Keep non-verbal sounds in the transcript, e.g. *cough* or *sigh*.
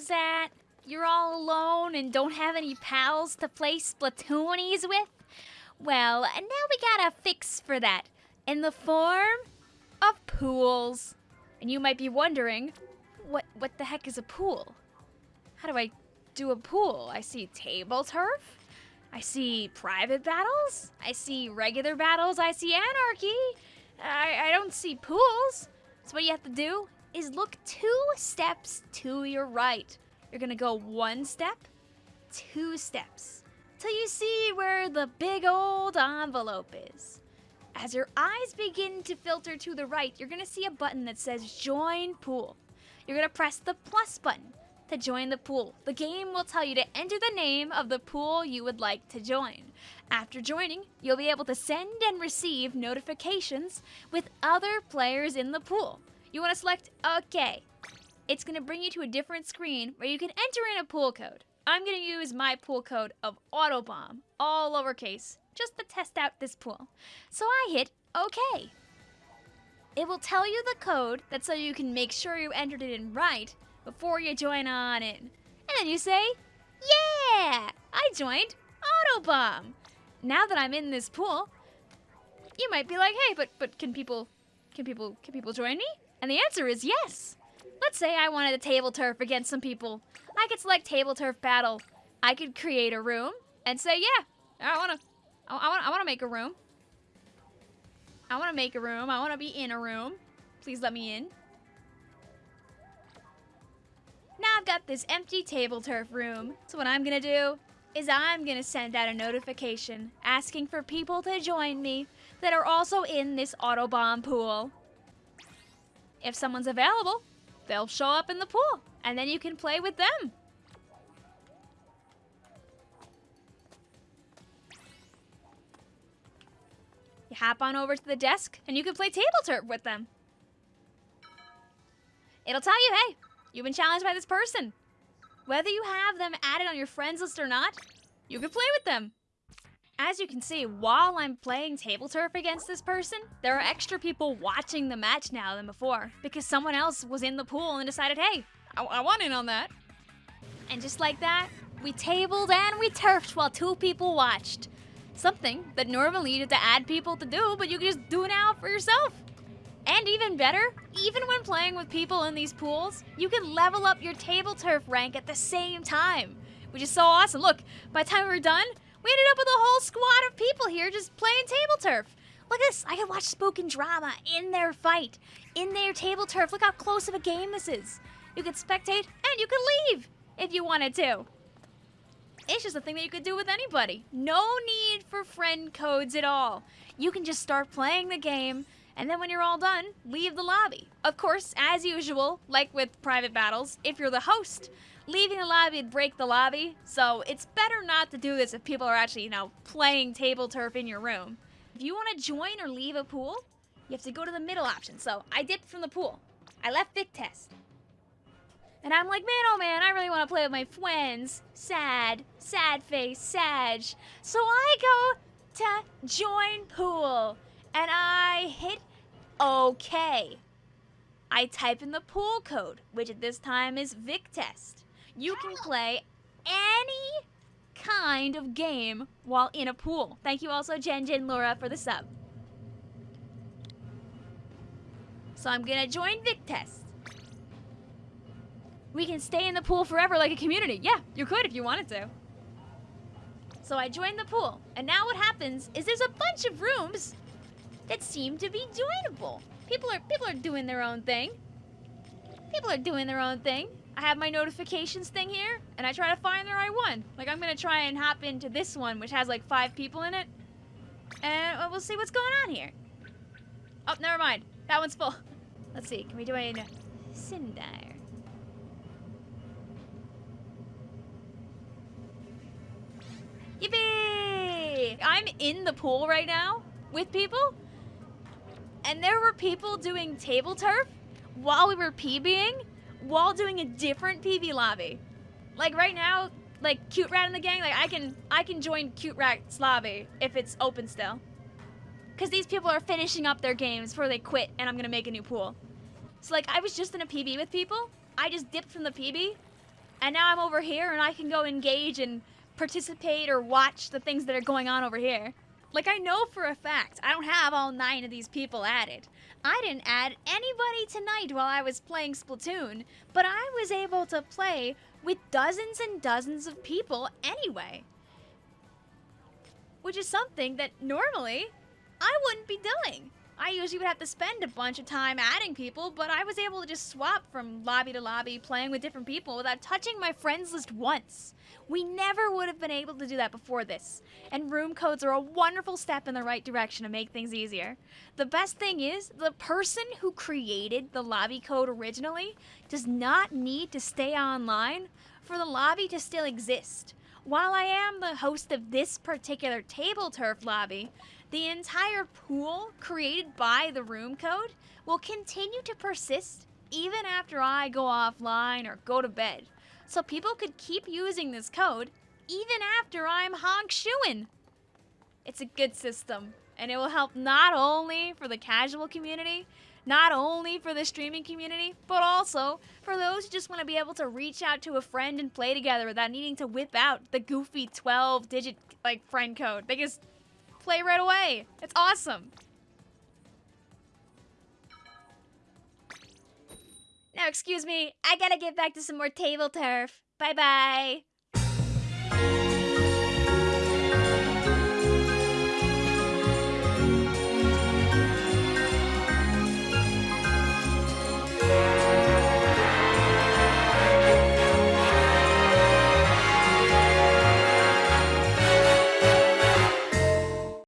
was that? You're all alone and don't have any pals to play Splatoonies with? Well, now we got a fix for that in the form of pools. And you might be wondering, what what the heck is a pool? How do I do a pool? I see table turf. I see private battles. I see regular battles. I see anarchy. I, I don't see pools. So what you have to do is look two steps to your right. You're gonna go one step, two steps, till you see where the big old envelope is. As your eyes begin to filter to the right, you're gonna see a button that says Join Pool. You're gonna press the plus button to join the pool. The game will tell you to enter the name of the pool you would like to join. After joining, you'll be able to send and receive notifications with other players in the pool. You want to select OK. It's going to bring you to a different screen where you can enter in a pool code. I'm going to use my pool code of Autobomb, all lowercase, just to test out this pool. So I hit OK. It will tell you the code that's so you can make sure you entered it in right before you join on in. And then you say, Yeah, I joined Autobomb. Now that I'm in this pool, you might be like, hey, but but can people can people can people join me? And the answer is yes. Let's say I wanted a table turf against some people. I could select table turf battle. I could create a room and say, yeah, I wanna I wanna I wanna make a room. I wanna make a room. I wanna be in a room. Please let me in. Now I've got this empty table turf room. So what I'm gonna do is I'm gonna send out a notification asking for people to join me that are also in this Autobomb pool. If someone's available, they'll show up in the pool, and then you can play with them. You hop on over to the desk, and you can play table turf with them. It'll tell you, hey, You've been challenged by this person. Whether you have them added on your friends list or not, you can play with them. As you can see, while I'm playing table turf against this person, there are extra people watching the match now than before because someone else was in the pool and decided, hey, I, I want in on that. And just like that, we tabled and we turfed while two people watched. Something that normally you have to add people to do, but you can just do now for yourself. And even better, even when playing with people in these pools, you can level up your table turf rank at the same time, which is so awesome. Look, by the time we're done, we ended up with a whole squad of people here just playing table turf. Look at this, I can watch spoken drama in their fight, in their table turf. Look how close of a game this is. You could spectate and you could leave if you wanted to. It's just a thing that you could do with anybody. No need for friend codes at all. You can just start playing the game and then when you're all done, leave the lobby. Of course, as usual, like with private battles, if you're the host, leaving the lobby would break the lobby, so it's better not to do this if people are actually, you know, playing table turf in your room. If you want to join or leave a pool, you have to go to the middle option. So I dipped from the pool. I left Vic Test. And I'm like, man, oh man, I really want to play with my friends. Sad, sad face, Sag. So I go to join pool and I hit OK. I type in the pool code, which at this time is VicTest. You can oh. play any kind of game while in a pool. Thank you also Jen Jen Laura for the sub. So I'm gonna join VicTest. We can stay in the pool forever like a community. Yeah, you could if you wanted to. So I joined the pool, and now what happens is there's a bunch of rooms that seem to be joinable. People are people are doing their own thing. People are doing their own thing. I have my notifications thing here, and I try to find the right one. Like, I'm gonna try and hop into this one, which has like five people in it. And uh, we'll see what's going on here. Oh, never mind. That one's full. *laughs* Let's see. Can we do a uh, Sindire? Yippee! I'm in the pool right now with people, and there were people doing table turf while we were PBing, while doing a different PB lobby. Like right now, like Cute Rat in the gang, like I can I can join Cute Rat's lobby if it's open still. Cause these people are finishing up their games before they quit and I'm gonna make a new pool. So like I was just in a PB with people. I just dipped from the PB And now I'm over here and I can go engage and participate or watch the things that are going on over here. Like, I know for a fact I don't have all nine of these people added. I didn't add anybody tonight while I was playing Splatoon, but I was able to play with dozens and dozens of people anyway. Which is something that normally I wouldn't be doing. I usually would have to spend a bunch of time adding people, but I was able to just swap from lobby to lobby, playing with different people without touching my friends list once. We never would have been able to do that before this, and room codes are a wonderful step in the right direction to make things easier. The best thing is, the person who created the lobby code originally does not need to stay online for the lobby to still exist. While I am the host of this particular table turf lobby, the entire pool created by the room code will continue to persist even after I go offline or go to bed. So people could keep using this code even after I'm honk shooing. It's a good system, and it will help not only for the casual community, not only for the streaming community, but also for those who just want to be able to reach out to a friend and play together without needing to whip out the goofy 12 digit like friend code. They just play right away. It's awesome. Now, excuse me, I gotta get back to some more table turf. Bye bye.